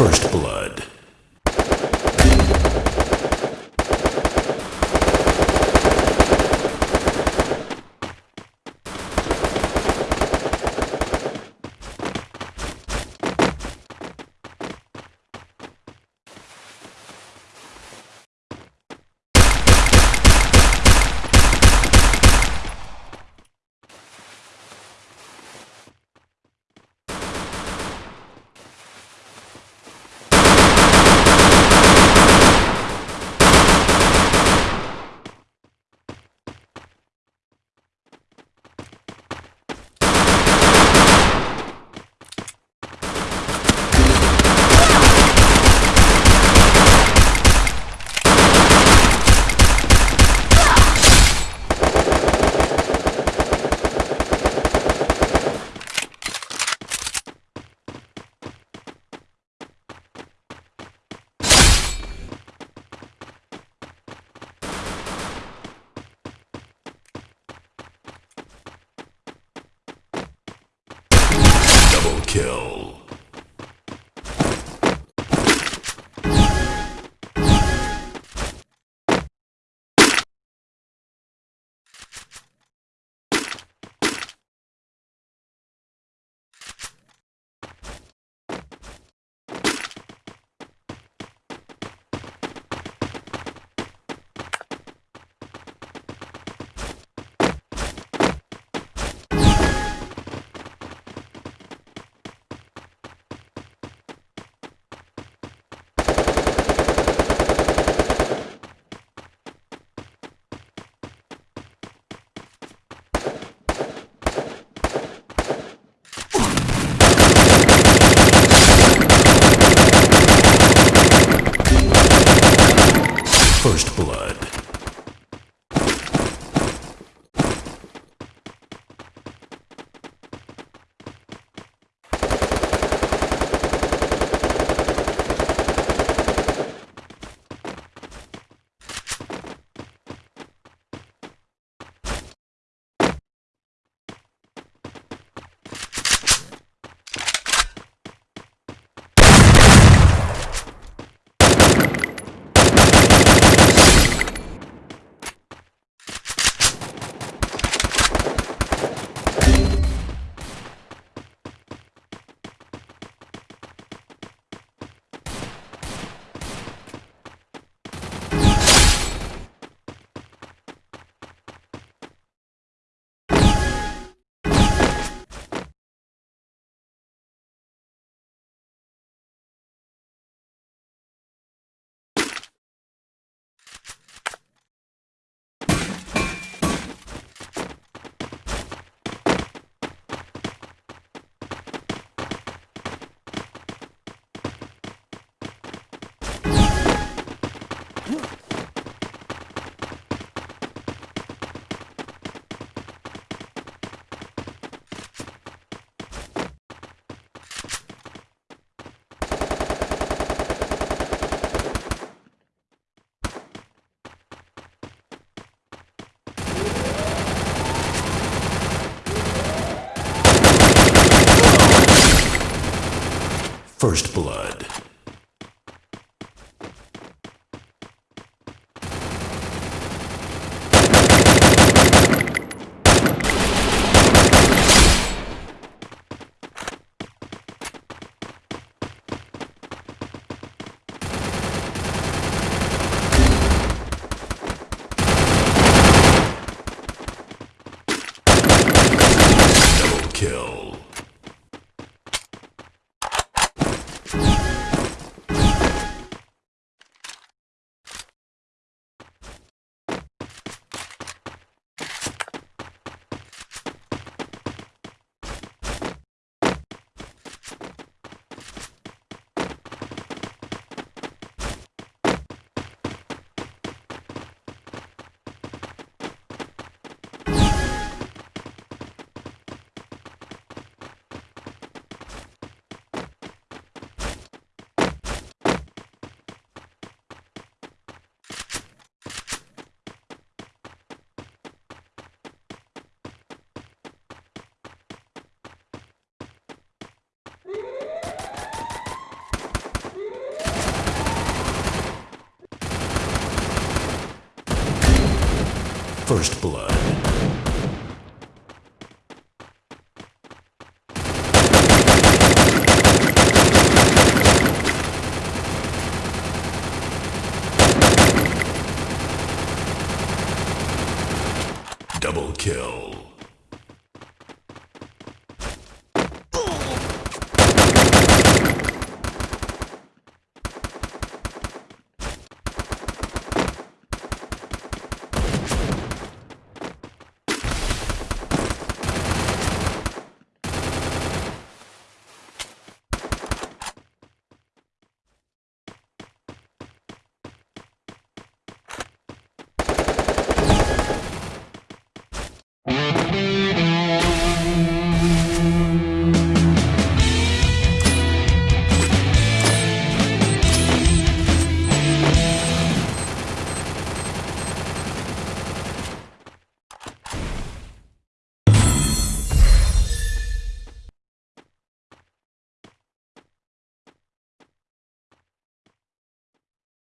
First Blood. Double kill. First Blood. First blood. Double kill.